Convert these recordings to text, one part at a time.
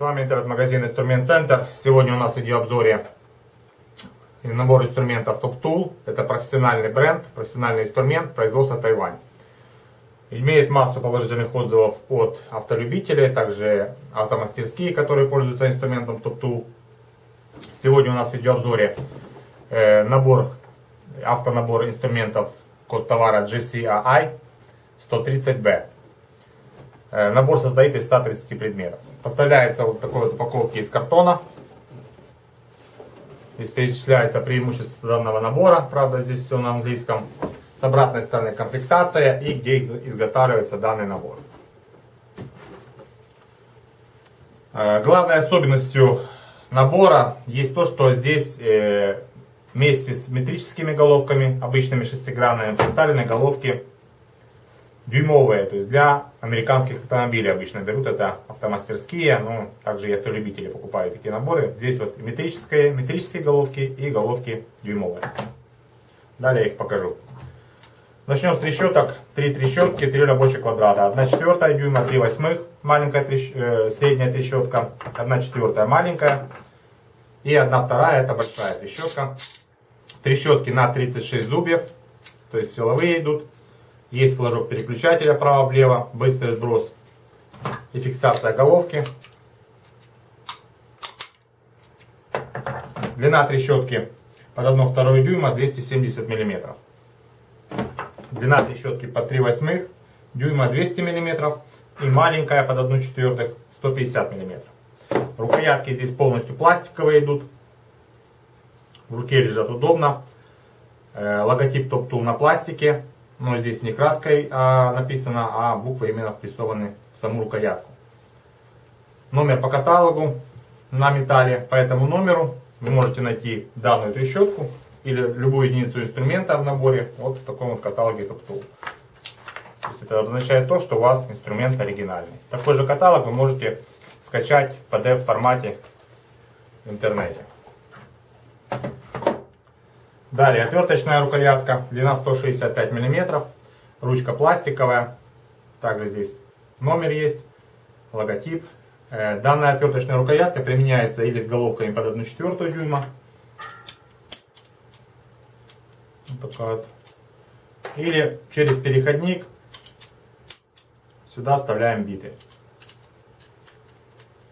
С вами интернет-магазин Инструмент Центр. Сегодня у нас в видеообзоре набор инструментов Top Tool. Это профессиональный бренд, профессиональный инструмент производства Тайвань. Имеет массу положительных отзывов от автолюбителей, также автомастерские, которые пользуются инструментом Top Tool. Сегодня у нас в видеообзоре э, набор, автонабор инструментов код товара GCAI 130B. Э, набор состоит из 130 предметов. Поставляется вот такой вот упаковки из картона. Здесь перечисляется преимущество данного набора. Правда, здесь все на английском. С обратной стороны комплектация и где изготавливается данный набор. Э, главной особенностью набора есть то, что здесь э, вместе с метрическими головками, обычными шестигранными, представлены головки дюймовые, то есть для американских автомобилей обычно берут это автомастерские, но также и автолюбители покупают такие наборы. Здесь вот метрические, метрические головки и головки дюймовые. Далее я их покажу. Начнем с трещоток. Три трещотки, три рабочих квадрата. 1 четвертая дюйма, 3 восьмых, маленькая трещ... э, средняя трещотка, 1 четвертая маленькая и 1 вторая, это большая трещотка. Трещотки на 36 зубьев, то есть силовые идут. Есть флажок переключателя право-влево, быстрый сброс и фиксация головки. Длина трещотки под 1,2 дюйма 270 мм. Длина трещотки под 3 восьмых дюйма 200 мм и маленькая под 1 четвертых 150 мм. Рукоятки здесь полностью пластиковые идут. В руке лежат удобно. Э, логотип Top Tool на пластике но здесь не краской а, написано, а буквы именно впрессованы в саму рукоятку. Номер по каталогу на металле. По этому номеру вы можете найти данную трещотку или любую единицу инструмента в наборе вот в таком вот каталоге TopTool. То есть это означает то, что у вас инструмент оригинальный. Такой же каталог вы можете скачать в PDF формате в интернете. Далее отверточная рукоятка, длина 165 мм, ручка пластиковая, также здесь номер есть, логотип. Э, данная отверточная рукоятка применяется или с головками под 1 четвертую дюйма, вот такая вот. или через переходник сюда вставляем биты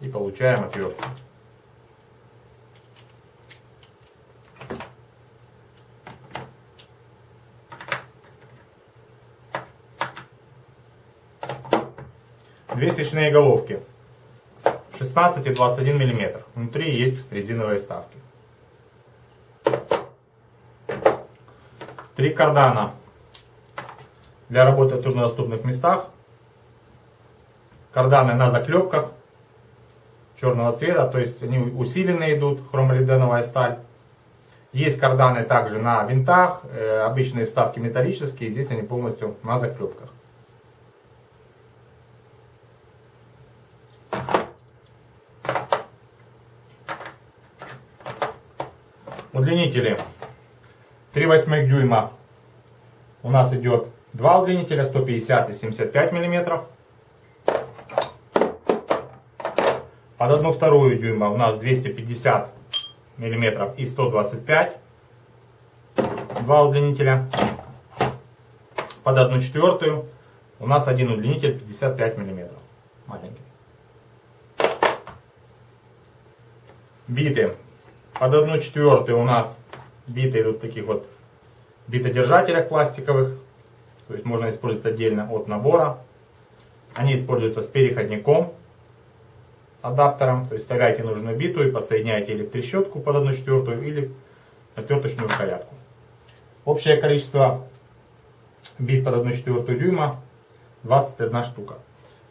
и получаем отвертку. Две свечные головки 16 и 21 мм. Внутри есть резиновые вставки. Три кардана для работы в труднодоступных местах. Карданы на заклепках черного цвета, то есть они усиленные идут, хромолиденовая сталь. Есть карданы также на винтах, э, обычные вставки металлические, здесь они полностью на заклепках. Удлинители 3 восьмых дюйма у нас идет два удлинителя 150 и 75 миллиметров. Под одну вторую дюйма у нас 250 миллиметров и 125. Два удлинителя. Под одну четвертую у нас один удлинитель 55 миллиметров. Маленький. Биты под 1 четвертую у нас биты идут таких вот битодержателях пластиковых. То есть можно использовать отдельно от набора. Они используются с переходником, адаптером. То есть вставляете нужную биту и подсоединяете или трещотку под 1 четвертую, или отверточную рукоятку. Общее количество бит под 1 четвертую дюйма 21 штука.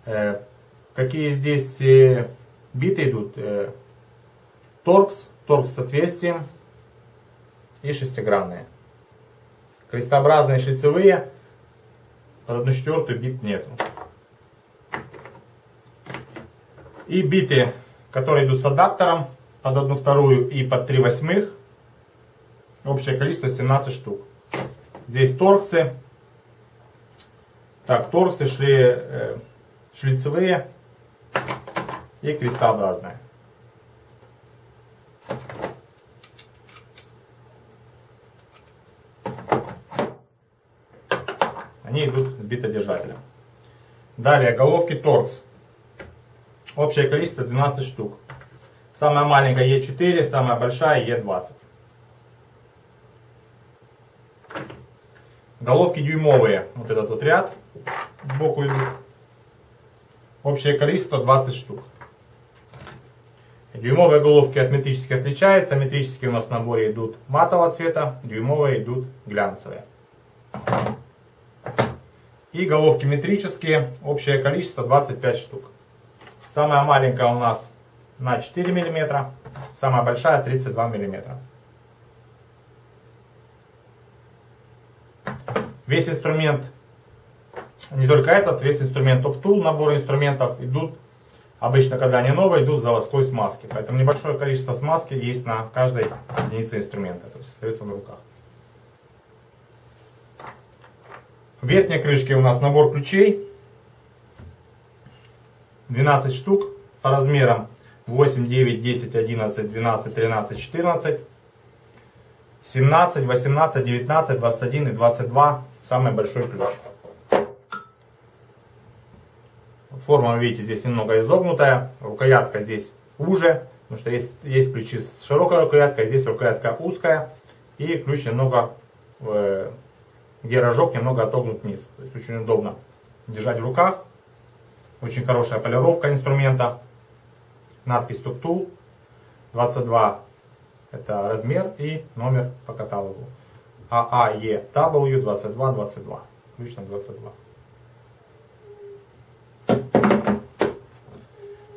Э, какие здесь э, биты идут? Э, торкс торг с отверстием и шестигранные. Крестообразные шлицевые под 1 четвертую бит нету. И биты, которые идут с адаптером под 1 вторую и под 3 восьмых. Общее количество 17 штук. Здесь торксы. Так, торксы шли э, шлицевые и крестообразная. Битодержателем. Далее головки торкс. Общее количество 12 штук. Самая маленькая Е4, самая большая Е20. Головки дюймовые, вот этот вот ряд сбоку идут. Общее количество 20 штук. Дюймовые головки от метрических отличаются. Метрические у нас в наборе идут матового цвета, дюймовые идут глянцевые. И головки метрические, общее количество 25 штук. Самая маленькая у нас на 4 мм, самая большая 32 мм. Весь инструмент, не только этот, весь инструмент топ-тул, набор инструментов идут, обычно когда они новые, идут в заводской смазке. Поэтому небольшое количество смазки есть на каждой единице инструмента, то есть остается на руках. В верхней крышке у нас набор ключей. 12 штук по размерам 8, 9, 10, 11, 12, 13, 14. 17, 18, 19, 21 и 22 самый большой ключ. Форма, видите, здесь немного изогнутая. Рукоятка здесь уже, потому что есть, есть ключи с широкой рукояткой, здесь рукоятка узкая. И ключ немного э, где рожок немного отогнут вниз. То есть очень удобно держать в руках. Очень хорошая полировка инструмента. Надпись Туктул 22 это размер и номер по каталогу. AAEW 2222. Ключ на 22.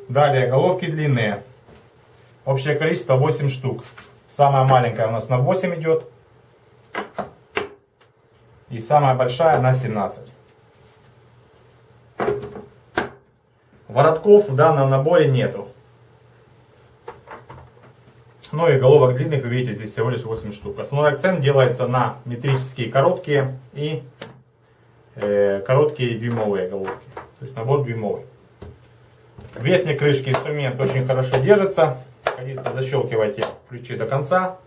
Далее, головки длинные. Общее количество 8 штук. Самая маленькая у нас на 8 идет. И самая большая на 17. Воротков в данном наборе нету. Ну и головок длинных, вы видите, здесь всего лишь 8 штук. Основной акцент делается на метрические короткие и э, короткие дюймовые головки. То есть набор дюймовый. В верхней крышке инструмент очень хорошо держится. Единственное, защелкивайте ключи до конца.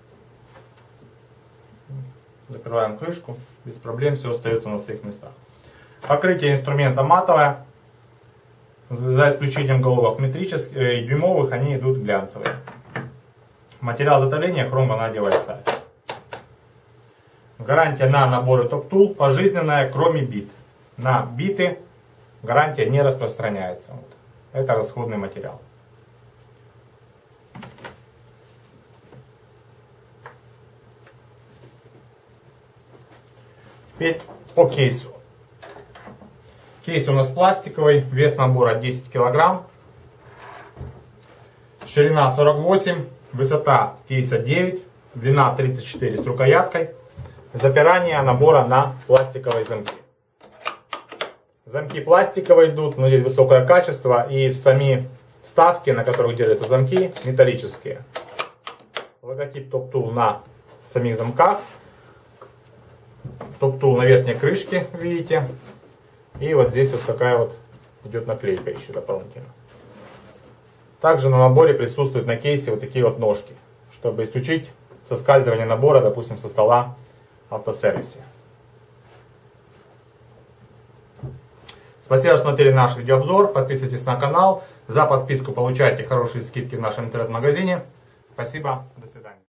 Закрываем крышку без проблем все остается на своих местах. Покрытие инструмента матовое, за исключением головок метрических э, дюймовых, они идут глянцевые. Материал затопления хром ванадиевая сталь. Гарантия на наборы топ-тул пожизненная, кроме бит. На биты гарантия не распространяется. Вот. Это расходный материал. Теперь по кейсу. Кейс у нас пластиковый, вес набора 10 килограмм. Ширина 48, высота кейса 9, длина 34 с рукояткой. Запирание набора на пластиковые замки. Замки пластиковые идут, но здесь высокое качество и сами вставки, на которых держатся замки, металлические. Логотип Tool на самих замках топ-тул на верхней крышке, видите. И вот здесь вот такая вот идет наклейка еще дополнительно. Также на наборе присутствуют на кейсе вот такие вот ножки, чтобы исключить соскальзывание набора, допустим, со стола в автосервисе. Спасибо, что смотрели наш видеообзор. Подписывайтесь на канал. За подписку получаете хорошие скидки в нашем интернет-магазине. Спасибо. До свидания.